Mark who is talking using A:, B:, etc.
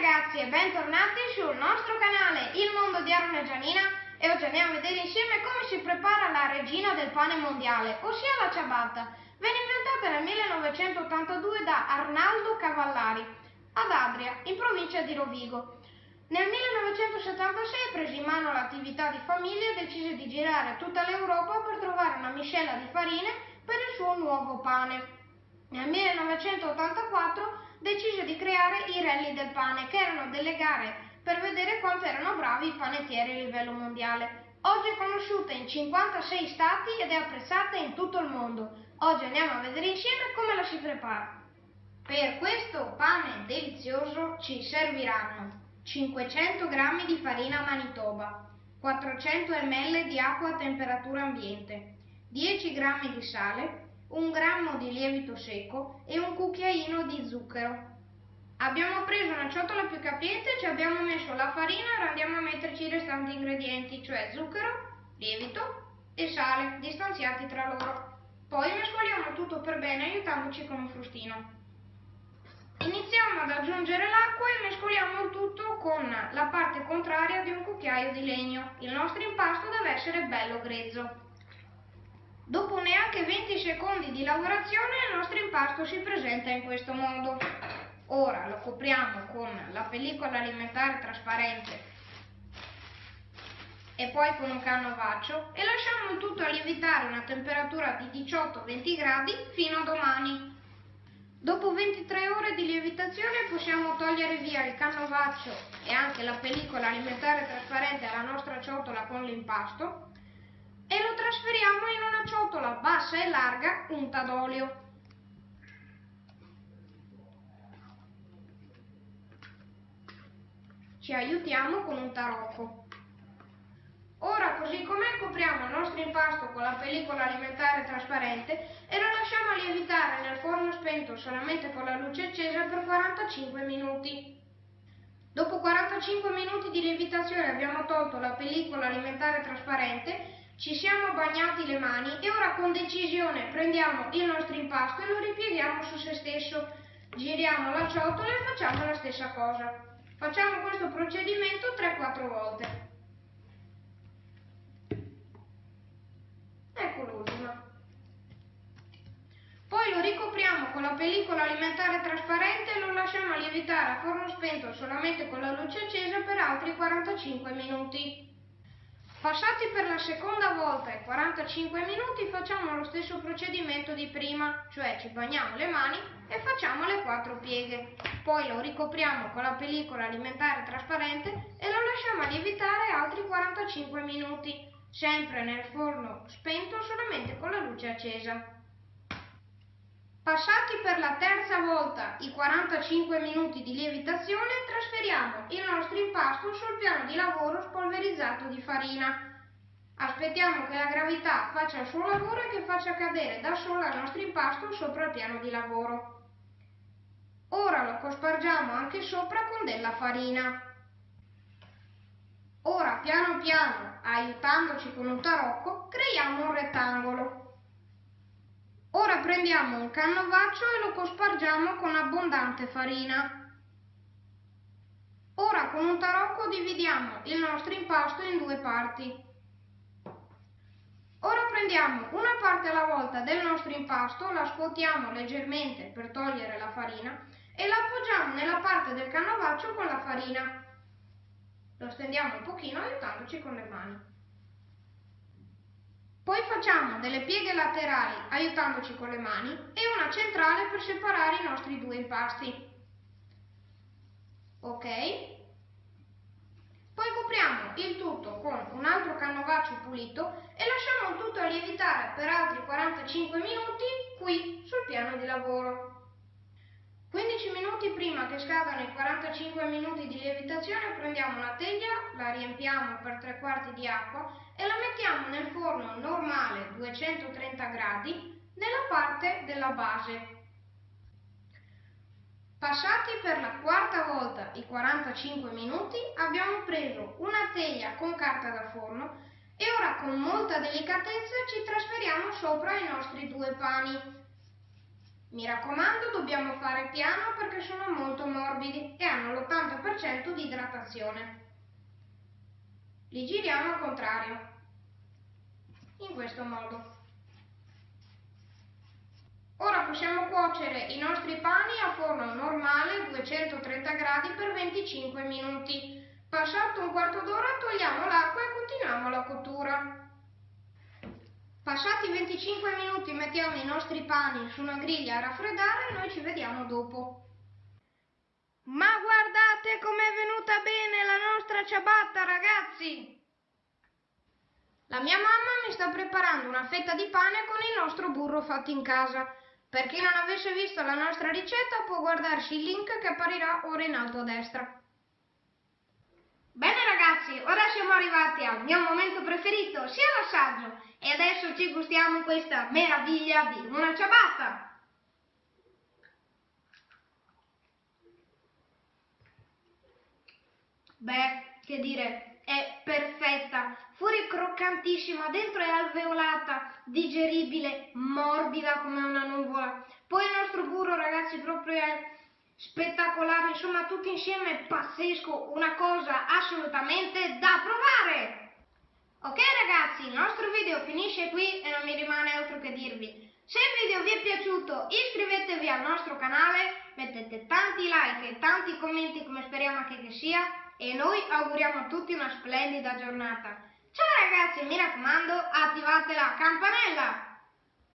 A: ragazzi e bentornati sul nostro canale Il Mondo di Aaron e Gianina e oggi andiamo a vedere insieme come si prepara la regina del pane mondiale, ossia la ciabatta. Venne inventata nel 1982 da Arnaldo Cavallari ad Adria, in provincia di Rovigo. Nel 1976 prese in mano l'attività di famiglia e decise di girare tutta l'Europa per trovare una miscela di farine per il suo nuovo pane. Nel 1984 decise di creare i rally del pane, che erano delle gare per vedere quanto erano bravi i panettieri a livello mondiale. Oggi è conosciuta in 56 stati ed è apprezzata in tutto il mondo. Oggi andiamo a vedere insieme come la si prepara. Per questo pane delizioso ci serviranno 500 g di farina Manitoba, 400 ml di acqua a temperatura ambiente, 10 g di sale, un grammo di lievito secco e un cucchiaino di zucchero. Abbiamo preso una ciotola più capiente, ci abbiamo messo la farina ora andiamo a metterci i restanti ingredienti, cioè zucchero, lievito e sale, distanziati tra loro. Poi mescoliamo tutto per bene aiutandoci con un frustino. Iniziamo ad aggiungere l'acqua e mescoliamo il tutto con la parte contraria di un cucchiaio di legno. Il nostro impasto deve essere bello grezzo. Dopo neanche 20 secondi di lavorazione il nostro impasto si presenta in questo modo. Ora lo copriamo con la pellicola alimentare trasparente e poi con un canovaccio e lasciamo il tutto a lievitare a una temperatura di 18-20 gradi fino a domani. Dopo 23 ore di lievitazione possiamo togliere via il canovaccio e anche la pellicola alimentare trasparente alla nostra ciotola con l'impasto e lo ciotola bassa e larga unta d'olio. Ci aiutiamo con un tarocco. Ora così com'è copriamo il nostro impasto con la pellicola alimentare trasparente e lo lasciamo lievitare nel forno spento solamente con la luce accesa per 45 minuti. Dopo 45 minuti di lievitazione abbiamo tolto la pellicola alimentare trasparente ci siamo bagnati le mani e ora con decisione prendiamo il nostro impasto e lo ripieghiamo su se stesso. Giriamo la ciotola e facciamo la stessa cosa. Facciamo questo procedimento 3-4 volte. Ecco l'ultima. Poi lo ricopriamo con la pellicola alimentare trasparente e lo lasciamo lievitare a forno spento solamente con la luce accesa per altri 45 minuti. Passati per la seconda volta i 45 minuti facciamo lo stesso procedimento di prima, cioè ci bagniamo le mani e facciamo le quattro pieghe. Poi lo ricopriamo con la pellicola alimentare trasparente e lo lasciamo lievitare altri 45 minuti, sempre nel forno spento solamente con la luce accesa. Passati per la terza volta i 45 minuti di lievitazione, trasferiamo il nostro impasto sul piano di lavoro spolverizzato di farina. Aspettiamo che la gravità faccia il suo lavoro e che faccia cadere da sola il nostro impasto sopra il piano di lavoro. Ora lo cospargiamo anche sopra con della farina. Ora piano piano, aiutandoci con un tarocco, creiamo un rettangolo. Ora prendiamo un canovaccio e lo cospargiamo con abbondante farina. Ora con un tarocco dividiamo il nostro impasto in due parti. Ora prendiamo una parte alla volta del nostro impasto, la scuotiamo leggermente per togliere la farina e la appoggiamo nella parte del canovaccio con la farina. Lo stendiamo un pochino aiutandoci con le mani. Poi facciamo delle pieghe laterali aiutandoci con le mani e una centrale per separare i nostri due impasti. Ok? Poi copriamo il tutto con un altro canovaccio pulito e lasciamo il tutto lievitare per altri 45 minuti qui sul piano di lavoro. 15 minuti prima che scadano i 45 minuti di lievitazione prendiamo una teglia, la riempiamo per tre quarti di acqua e la mettiamo nel forno normale 230 gradi nella parte della base. Passati per la quarta volta i 45 minuti abbiamo preso una teglia con carta da forno e ora con molta delicatezza ci trasferiamo sopra i nostri due pani mi raccomando, dobbiamo fare piano perché sono molto morbidi e hanno l'80% di idratazione. Li giriamo al contrario, in questo modo. Ora possiamo cuocere i nostri pani a forno normale 230 gradi per 25 minuti. Passato un quarto d'ora togliamo l'acqua e continuiamo la cottura. Passati 25 minuti mettiamo i nostri pani su una griglia a raffreddare e noi ci vediamo dopo. Ma guardate com'è venuta bene la nostra ciabatta ragazzi! La mia mamma mi sta preparando una fetta di pane con il nostro burro fatto in casa. Per chi non avesse visto la nostra ricetta può guardarsi il link che apparirà ora in alto a destra. Bene ragazzi, ora siamo arrivati al mio momento preferito, sia l'assaggio, e adesso ci gustiamo questa meraviglia di una ciabatta. Beh, che dire, è perfetta, fuori croccantissima, dentro è alveolata, digeribile, morbida come una nuvola. Poi il nostro burro, ragazzi, proprio è spettacolare, insomma tutto insieme pazzesco, una cosa assolutamente da provare! Ok ragazzi, il nostro video finisce qui e non mi rimane altro che dirvi. Se il video vi è piaciuto iscrivetevi al nostro canale, mettete tanti like e tanti commenti come speriamo che, che sia e noi auguriamo a tutti una splendida giornata. Ciao ragazzi, mi raccomando, attivate la campanella!